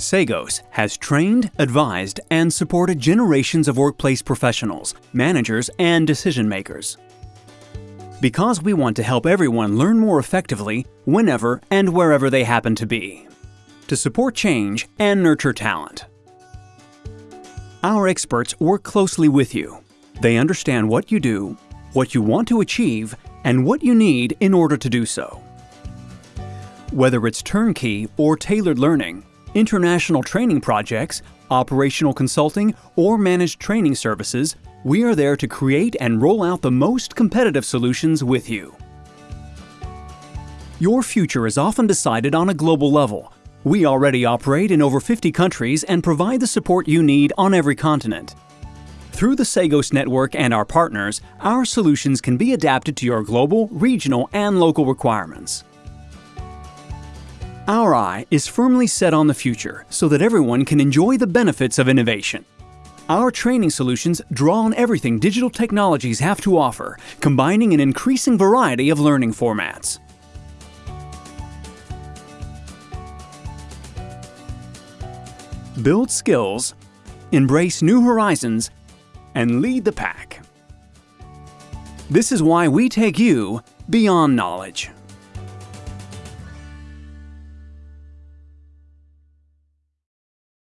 Cegos has trained, advised, and supported generations of workplace professionals, managers, and decision makers. Because we want to help everyone learn more effectively whenever and wherever they happen to be. To support change and nurture talent. Our experts work closely with you. They understand what you do, what you want to achieve, and what you need in order to do so. Whether it's turnkey or tailored learning, international training projects, operational consulting, or managed training services, we are there to create and roll out the most competitive solutions with you. Your future is often decided on a global level. We already operate in over 50 countries and provide the support you need on every continent. Through the Cegos network and our partners, our solutions can be adapted to your global, regional, and local requirements. Our eye is firmly set on the future so that everyone can enjoy the benefits of innovation. Our training solutions draw on everything digital technologies have to offer, combining an increasing variety of learning formats. Build skills, embrace new horizons, and lead the pack. This is why we take you beyond knowledge.